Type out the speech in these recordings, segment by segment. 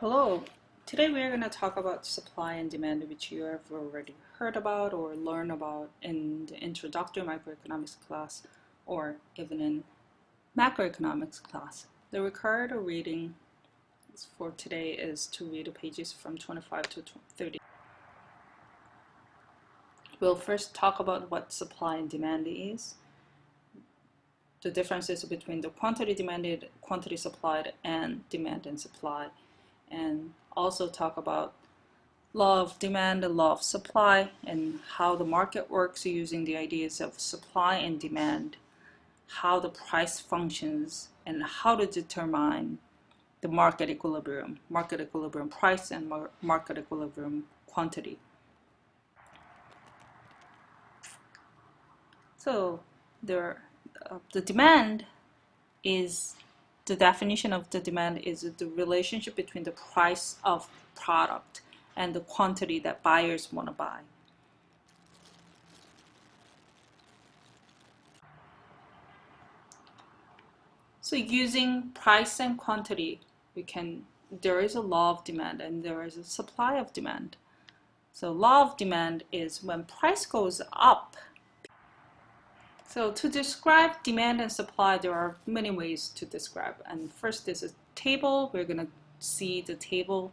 Hello, today we are going to talk about supply and demand which you have already heard about or learned about in the introductory microeconomics class or even in macroeconomics class. The required reading for today is to read the pages from 25 to 30. We'll first talk about what supply and demand is, the differences between the quantity demanded, quantity supplied, and demand and supply and also talk about law of demand and law of supply and how the market works using the ideas of supply and demand, how the price functions, and how to determine the market equilibrium, market equilibrium price and mar market equilibrium quantity. So there, uh, the demand is the definition of the demand is the relationship between the price of product and the quantity that buyers want to buy. So using price and quantity, we can there is a law of demand and there is a supply of demand. So law of demand is when price goes up, so to describe demand and supply, there are many ways to describe. And first is a table. We're going to see the table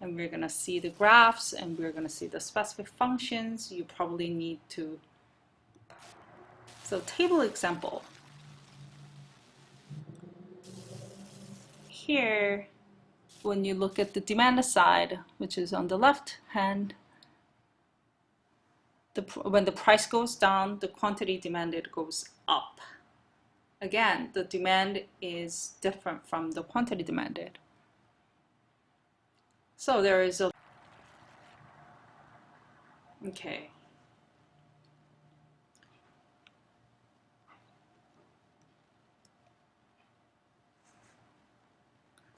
and we're going to see the graphs and we're going to see the specific functions you probably need to. So table example. Here, when you look at the demand side, which is on the left hand, the, when the price goes down, the quantity demanded goes up. Again, the demand is different from the quantity demanded. So there is a okay.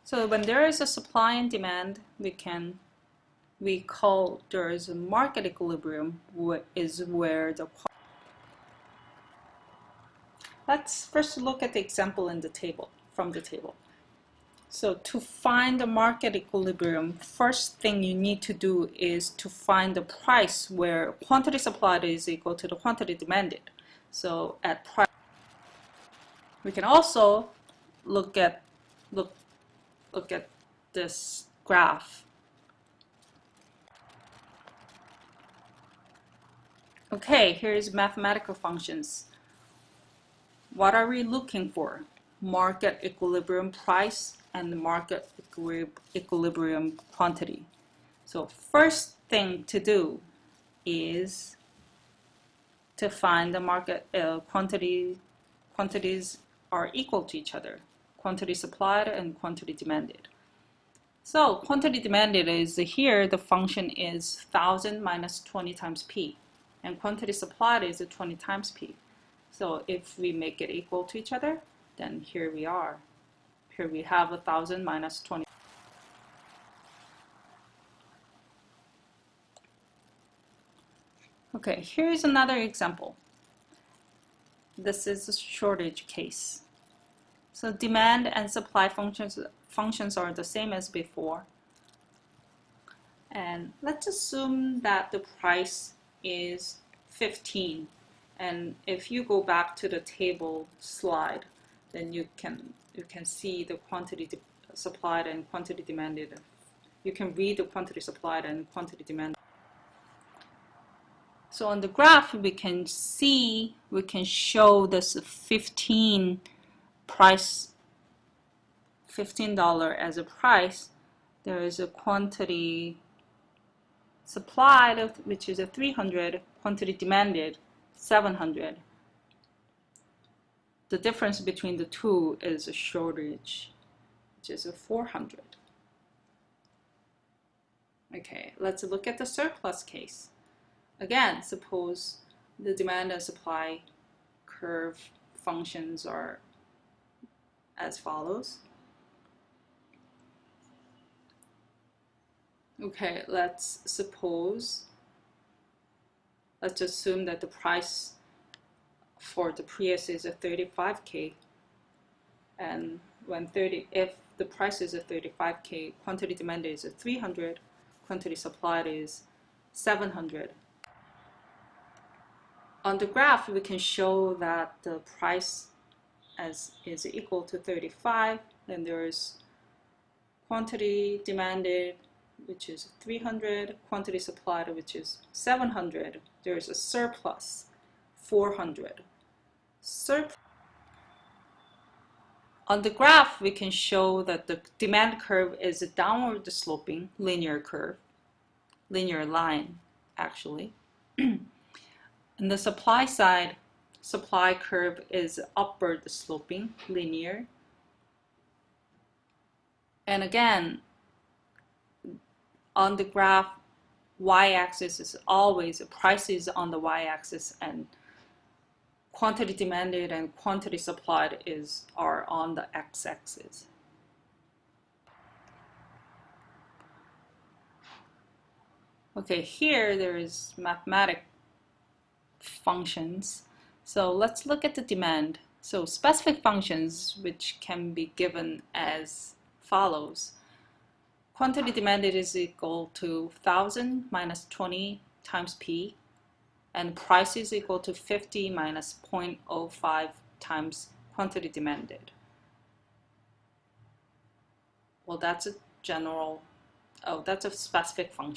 So when there is a supply and demand, we can we call there is a market equilibrium is where the let's first look at the example in the table from the table. So to find the market equilibrium first thing you need to do is to find the price where quantity supplied is equal to the quantity demanded. So at price we can also look at look look at this graph Okay, here's mathematical functions. What are we looking for? Market equilibrium price and market equilibrium quantity. So first thing to do is to find the market uh, quantity quantities are equal to each other quantity supplied and quantity demanded so quantity demanded is here the function is 1000 minus 20 times p and quantity supplied is 20 times P. So if we make it equal to each other, then here we are. Here we have 1000 minus 20. Okay, here's another example. This is a shortage case. So demand and supply functions, functions are the same as before. And let's assume that the price is 15 and if you go back to the table slide then you can you can see the quantity supplied and quantity demanded. You can read the quantity supplied and quantity demanded. So on the graph we can see we can show this 15 price $15 as a price. There is a quantity supplied, which is a 300, quantity demanded, 700. The difference between the two is a shortage, which is a 400. Okay, let's look at the surplus case. Again, suppose the demand and supply curve functions are as follows. Okay, let's suppose, let's assume that the price for the Prius is a 35k and when 30 if the price is at 35k, quantity demanded is at 300, quantity supplied is 700. On the graph, we can show that the price as is equal to 35, then there's quantity demanded, which is 300, quantity supplied, which is 700. There's a surplus, 400. Surplus on the graph, we can show that the demand curve is a downward sloping linear curve, linear line, actually. and the supply side, supply curve is upward sloping, linear. And again, on the graph, y-axis is always prices on the y-axis and quantity demanded and quantity supplied is are on the x-axis. Okay, here there is mathematic functions. So let's look at the demand. So specific functions which can be given as follows. Quantity demanded is equal to 1000 minus 20 times P and price is equal to 50 minus 0.05 times quantity demanded. Well, that's a general, oh, that's a specific function.